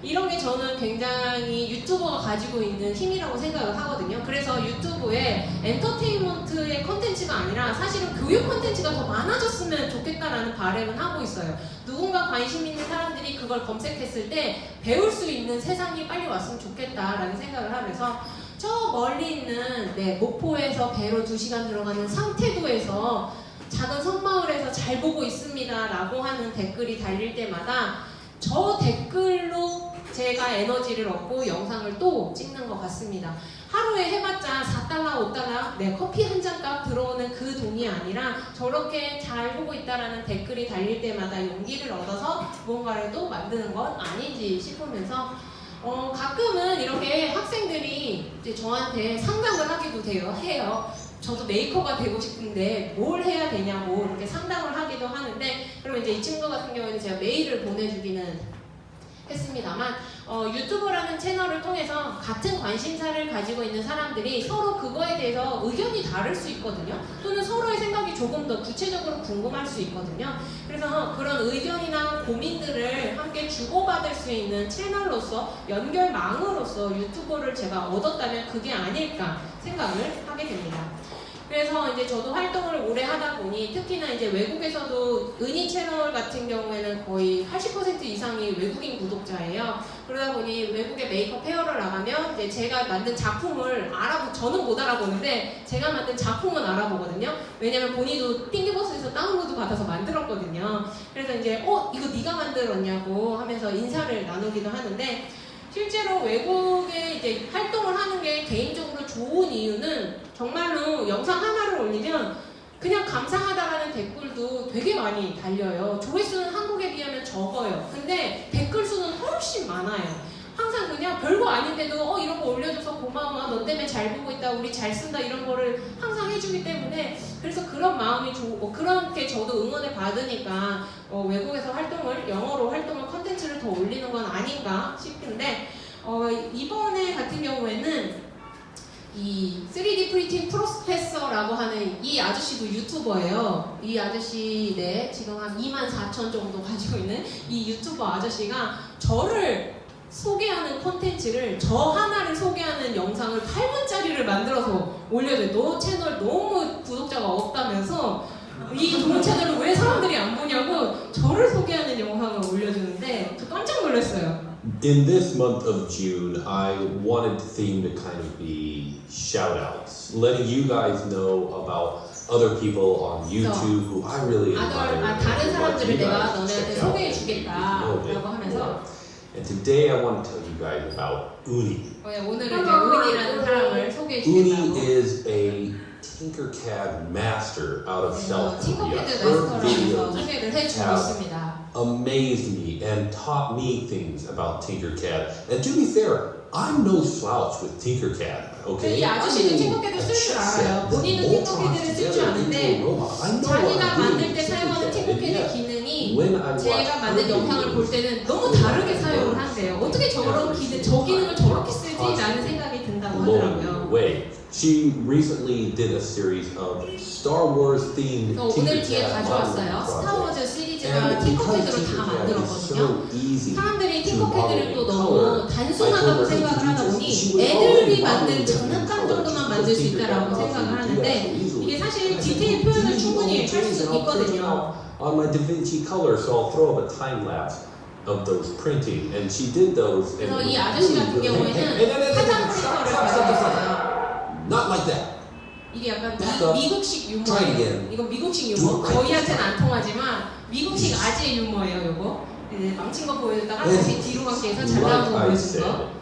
이런 게 저는 굉장히 유튜버가 가지고 있는 힘이라고 생각을 하거든요. 그래서 유튜브에 엔터테인먼트의 컨텐츠가 아니라 사실은 교육 컨텐츠가 더 많아졌으면 좋겠다라는 바람은 하고 있어요. 누군 가 관심 있는 사람들이 그걸 검색했을 때 배울 수 있는 세상이 빨리 왔으면 좋겠다라는 생각을 하면서 저 멀리 있는 네, 목포에서 배로 2시간 들어가는 상태도에서 작은 섬마을에서 잘 보고 있습니다 라고 하는 댓글이 달릴 때마다 저 댓글로 제가 에너지를 얻고 영상을 또 찍는 것 같습니다. 하루에 해봤자 4달러, 5달러, 내 커피 한 잔 값 들어오는 그 돈이 아니라 저렇게 잘 보고 있다라는 댓글이 달릴 때마다 용기를 얻어서 무언가를 또 만드는 건 아닌지 싶으면서 어, 가끔은 이렇게 학생들이 이제 저한테 상담을 하기도 돼요. 해요. 저도 메이커가 되고 싶은데 뭘 해야 되냐고 이렇게 상담을 하기도 하는데 그러면 이제 이 친구 같은 경우에는 제가 메일을 보내주기는 했습니다만 어, 유튜브라는 채널을 통해서 같은 관심사를 가지고 있는 사람들이 서로 그거에 대해서 의견이 다를 수 있거든요. 또는 서로의 생각이 조금 더 구체적으로 궁금할 수 있거든요. 그래서 그런 의견이나 고민들을 함께 주고받을 수 있는 채널로서 연결망으로서 유튜브를 제가 얻었다면 그게 아닐까 생각을 하게 됩니다. 그래서 이제 저도 활동을 오래 하다 보니 특히나 이제 외국에서도 은희 채널 같은 경우에는 거의 80% 이상이 외국인 구독자예요. 그러다 보니 외국에 메이크업 페어를 나가면 이제 제가 만든 작품을 알아보 저는 못 알아보는데 제가 만든 작품은 알아보거든요. 왜냐면 본인도 띵기버스에서 다운로드 받아서 만들었거든요. 그래서 이제 어 이거 네가 만들었냐고 하면서 인사를 나누기도 하는데 실제로 외국에 이제 활동을 하는 게 개인적으로 좋은 이유는 정말로 영상 하나를 올리면 그냥 감사하다라는 댓글도 되게 많이 달려요. 조회수는 한국에 비하면 적어요. 근데 댓글 수는 훨씬 많아요. 항상 그냥 별거 아닌데도 어 이런 거 올려줘서 고마워. 너 때문에 잘 보고 있다. 우리 잘 쓴다. 이런 거를 항상 해주기 때문에 그래서 그런 마음이 좋고 그렇게 저도 응원을 받으니까 어, 외국에서 활동을 영어로 활동을 컨텐츠를 더 올리는 건 아닌가 싶은데 어, 이번에 같은 경우에는 이 3D 프린팅 프로페서라고 하는 이 아저씨도 유튜버예요. 이 아저씨 네 지금 한 2만 4천 정도 가지고 있는 이 유튜버 아저씨가 저를 소개하는 콘텐츠를 저 하나를 소개하는 영상을 8분짜리를 만들어서 올려줘요. 너 채널 너무 구독자가 없다면서 이 좋은 채널을 왜 사람들이 안 보냐고 저를 소개하는 영상을 올려주는데 저 깜짝 놀랐어요. In this month of June, I wanted the theme to kind of be shout outs, letting you guys know about other people on YouTube who I really admire. 아, 다른 사람들을 내가 너네한테 check out 소개해 and 주겠다라고 maybe know a bit 하면서. And today I want to tell you guys about Uni. 어, 오늘은 이제 은이라는 사람을 소개해 Uni 주겠다고 is a Tinkercad master out of 그래서 South Korea. 팅커패드 Her 마스터라고 해서 videos 소개를 해주고 have 있습니다. amazed me and taught me things about Tinkercad. And to be fair, I'm no slouch with Tinkercad. Okay, 이 아저씨도 I mean, 팅커패드 a 쓸 줄 chess 알아요. set, 본인은 Voltron 팅커패드를 쓸 줄 together 아는데 into a robot. I know what 자기가 I'm doing 만들 with 때 사용하는 Tinkercad. And 팅커패드 yet, 기능 이 when I watch 제가 만든 영상을 볼 때는 너무 다르게 사용을 한대요. 어떻게 저런 기능, 저 기능을 저렇게 쓰지? 라는 생각이 든다고 하더라고요. She recently did a series of Star Wars themed 그래서 오늘 뒤에 가져왔어요. 스타워즈 시리즈가 because 팅커패드로 다 만들었거든요. so 사람들이 팅커패드를 또 너무 단순하다고 생각을 하다 보니 애들이 만든 장난감 정도만 만들 수 있다라고 생각을 하는데 이게 사실 디테일 표현을 충분히 할 수 있거든요. On my DaVinci Color, so I'll throw up a time lapse of those printing, and she did those. and was 아저씨 really good. Hey, hey, hey, 화장 hey, stop, stop, stop, stop. 있어요. Not like that. 이게 약간. 미, 미국식 유머예요. 이건 미국식 유머. 저희한테는 안 통하지만 미국식 아재 유머예요, 이거. 네, 망친 거 보여줬다가 네. 다시 뒤로 가기 위해서 잘 나온 거 보여주는 거.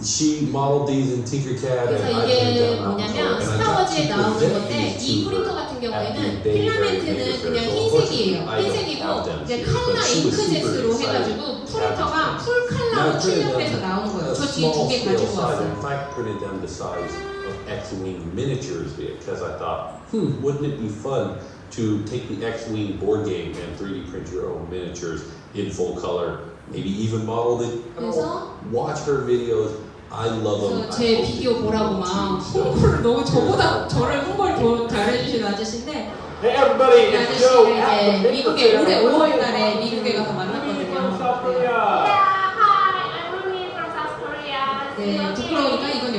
said, she modeled these in Tinkercad, 그래서 and I 이게 printed them out. 뭐냐면 And I got 스타워즈에 to 나오는 present 건데 these 이 to 프린터 her 같은 at the 경우에는 Bay Area 필라멘트는 Paper 그냥 Fair. So 흰색이에요. unfortunately, I don't 흰색이고 have them 이제 here, 칼라 but she was super 잉크젯으로 excited 해가지고 to have 프린터가 these 풀 Now, 칼라로 I printed 출력돼서 them 나오는 거예요. a 저 뒤에 두 small 개 scale 가지고 size. 왔어요. In fact, printed them the size of X-wing miniatures because I thought, hmm, wouldn't it be fun to take the X-wing board game and 3D print your own miniatures in full color, maybe even model it. 그래서 Watch her videos. I love I 제 비디오 보라고 막 홍보를 너무 저보다 저를 홍보를 더 잘해주시는 아저씨인데 Hey everybody, it's Joe 이제 미국에 올해 Fair. 5월달에 미국에 가서 from South 만났거든요. Korea. Yeah, hi, I'm Rumi from South Korea. 네, 부끄러우니까. 이건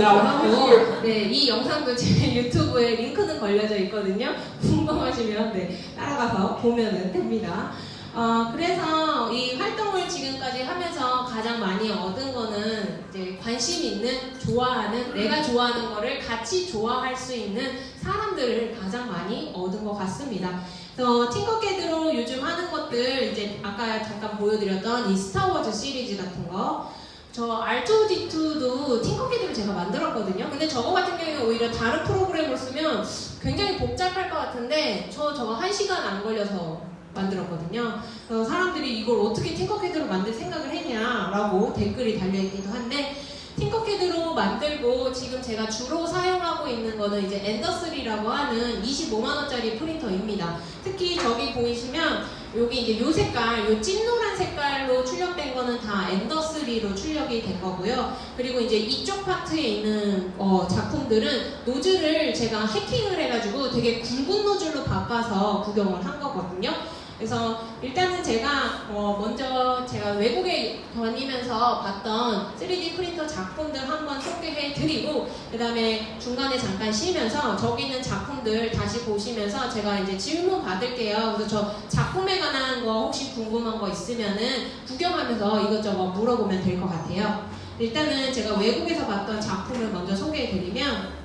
now 공유하고 here. 네, 이 영상도 제 유튜브에 링크는 걸려져 있거든요. 궁금하시면 네, 따라가서 보면 됩니다. 어, 그래서 이 활동을 지금까지 하면서 가장 많이 얻은 거는 이제 관심 있는, 좋아하는, 내가 좋아하는 거를 같이 좋아할 수 있는 사람들을 가장 많이 얻은 것 같습니다. 그래서 팅커캐드로 요즘 하는 것들 이제 아까 잠깐 보여드렸던 이 스타워즈 시리즈 같은 거 저 R2D2도 팅커캐드로 제가 만들었거든요. 근데 저거 같은 경우에 오히려 다른 프로그램을 쓰면 굉장히 복잡할 것 같은데 저 저거 한 시간 안 걸려서 만들었거든요. 그래서 사람들이 이걸 어떻게 팅커캐드로 만들 생각을 했냐라고 댓글이 달려있기도 한데 팅커캐드로 만들고 지금 제가 주로 사용하고 있는 거는 이제 엔더3라고 하는 25만원짜리 프린터입니다. 특히 저기 보이시면 여기 이제 요 색깔, 요 찐노란 색깔로 출력된 거는 다 엔더 3로 출력이 된 거고요. 그리고 이제 이쪽 파트에 있는 어, 작품들은 노즐을 제가 해킹을 해가지고 되게 굵은 노즐로 바꿔서 구현을 한 거거든요. 그래서 일단은 제가 어, 먼저 제가 외국에 다니면서 봤던 3D 프린터 작품들 한번 소개해 드리고 그 다음에 중간에 잠깐 쉬면서 저기 있는 작품들 다시 보시면서 제가 이제 질문 받을게요. 그래서 저 작품에 관한 거 혹시 궁금한 거 있으면은 구경하면서 이것저것 물어보면 될 것 같아요. 일단은 제가 외국에서 봤던 작품을 먼저 소개해 드리면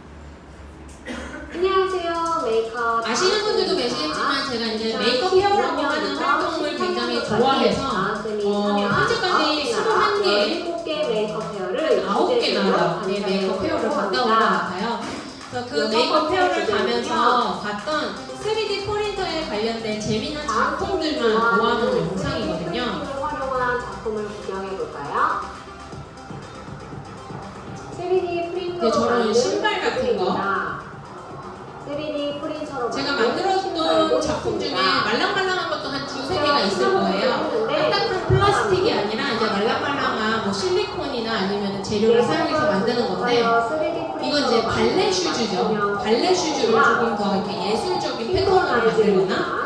안녕하세요. 메이커 페어 아시는 분들도 계시겠지만 제가 이제 메이커 페어라고 하는 활동을 굉장히 좋아해서 어, 현재까지 21개 7개 메이커 페어를 아홉 개 나라 네, 메이커 페어를 갔다 온것 같아요. 그래서 그 메이커 페어를 가면서 봤던 3D 프린터에 관련된 재미난 작품들만 모아놓은 영상이거든요. 활용한 작품을 구경해 볼까요? 3D 프린터 네, 저런 신발 같은 거. 3D 프린터로 제가 만들었던 작품 중에. 말랑말랑한 것도 한 두세 개가 있을 거예요. 딱딱한 플라스틱이 아니라 이제 말랑말랑한 뭐 실리콘이나 아니면 재료를 사용해서 만드는 건데 이건 이제 발레 슈즈죠. 발레 슈즈를 조금 더 이렇게 예술적인 패턴으로 만들거나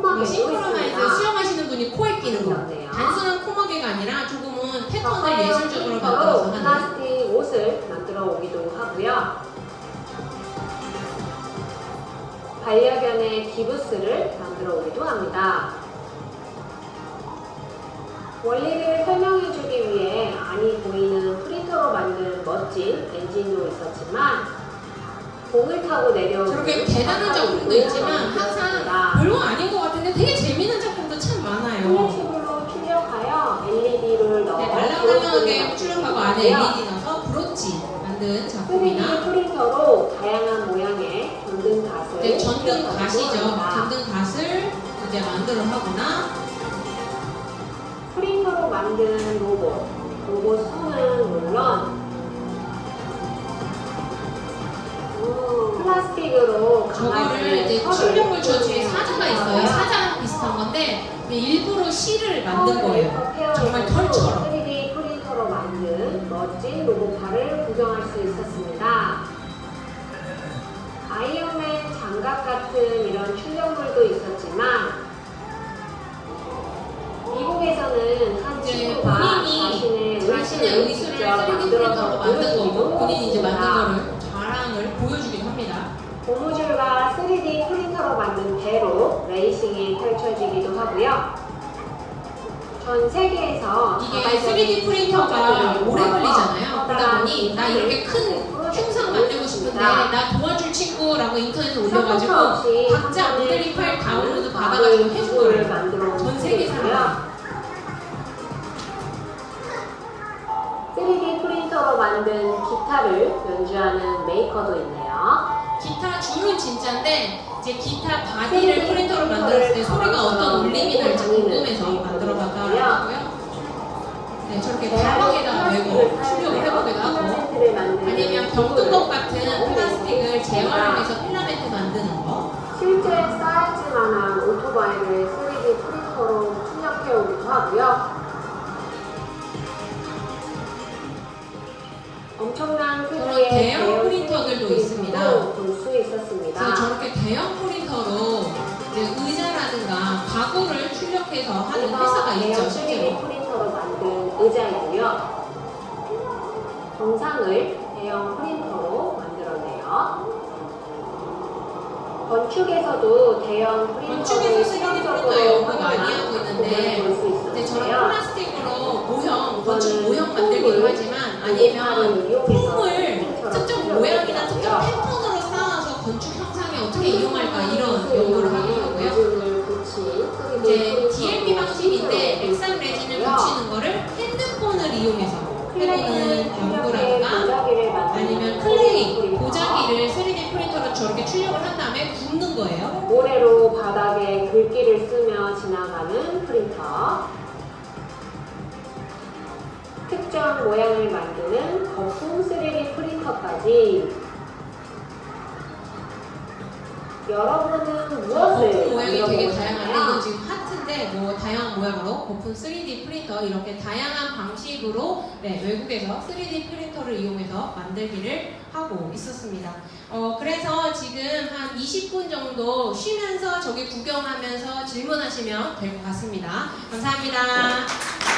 뭐 싱크로나이즈 있습니다. 수영하시는 분이 코에 끼는 거. 단순한 코마개가 아니라 조금은 패턴을 예술적으로 만들어서 하는 플라스틱 옷을 만들어 오기도 하고요. 반려견의 기부스를 만들어 오기도 합니다. 원리를 설명해주기 위해 안이 보이는 프린터로 만든 멋진 엔진도 있었지만 공을 타고 내려오는 저렇게 대단한 작품도 있지만 항상 별거 아닌 것 같은데 되게 재미있는 작품도 참 많아요. 플래시블로 출력하여 LED를 넣어 네, 말랑말랑하게 출력하고 안에 LED 넣어서 브로치 만든 3D 작품이나 프린터로 다양한 갓을 네, 전등 갓이죠. 전등 갓을 이제 만들어 하거나 프린터로 만든 로봇, 로봇 손은 물론 음, 플라스틱으로 저거를 이제 출력물 저 뒤에 사자가 있어요. 사자랑 비슷한 건데 일부러 실을 만든 거예요. 정말 털처럼. 3D 프린터로 만든 멋진 로봇팔을 구경할 수 있었습니다. 아이언맨 장갑 같은 이런 출력물도 있었지만 미국에서는 한 이제 친구가 자신의 자신의 3D 만들어서 만든 거고 본인이 이제 만든. 거를 자랑을 보여주기도 합니다. 고무줄과 3D 프린터로 만든 배로 레이싱이 펼쳐지기도 하고요. 전 세계에서 이게 자발적인 3D 프린터가 오래 걸리잖아요. 그러다 보니 나 이렇게 큰 있습니다. 나 도와줄 친구라고 인터넷에 올려가지고 각자 모델링 파일 다운로드 받아가지고 해준 거예요. 만들어 전 세계 사람. 3D 프린터로 만든 기타를 연주하는 메이커도 있네요. 기타 줄은 진짜인데 이제 기타 바디를 프린터로 만들었을 때 소리가 어떤 울림이 날지 궁금해서 만들어봤다고 하고요. 네, 저렇게 가방에다 메고 출력을 해보기도 하고 아니면 병뚜껑 같은 플라스틱을 재활용해서 필라멘트 만드는 거 실제 사이즈만한 오토바이를 3D 프린터로 출력해 오기도 하고요. 엄청난 크기의 대형 프린터들도 있습니다. 볼 수 있었습니다. 그래서 저렇게 대형 프린터로 의자라든가 가구를 출력해서 하는 회사가 있죠, 3D 실제로. 프린터로 만든 의자이고요. 정상을 대형 프린터로 만들었네요. 건축에서도 대형 프린터를 건축에서 3D 프린터 연구 많이 하고 있는데 이제 저런. 플라스틱으로 모형, 건축 모형 만들기도 하지만 아니면 폼을 특정 모양이나 특정 패턴으로 쌓아서 건축 형상에 어떻게 이용할까 이런 연구를 하기도 하고요. 이제 DLP 액상 레진을 붙이는 거를 핸드폰을 이용해서 해보는 연구라든가 아니면 클레이, 도자기를 3D 프린터로 저렇게 출력을 한 다음에 굽는 거예요. 모래로 바닥에 글귀를 쓰며 지나가는 프린터 특정 모양을 만드는 거품 3D 프린터까지 여러분은 무엇을 거품 모양이 되게 다양한데? 이건 지금 하트인데 뭐 다양한 모양으로 거품 3D 프린터 이렇게 다양한 방식으로 네, 외국에서 3D 프린터를 이용해서 만들기를 하고 있었습니다. 어, 그래서 지금 한 20분 정도 쉬면서 저기 구경하면서 질문하시면 될 것 같습니다. 감사합니다.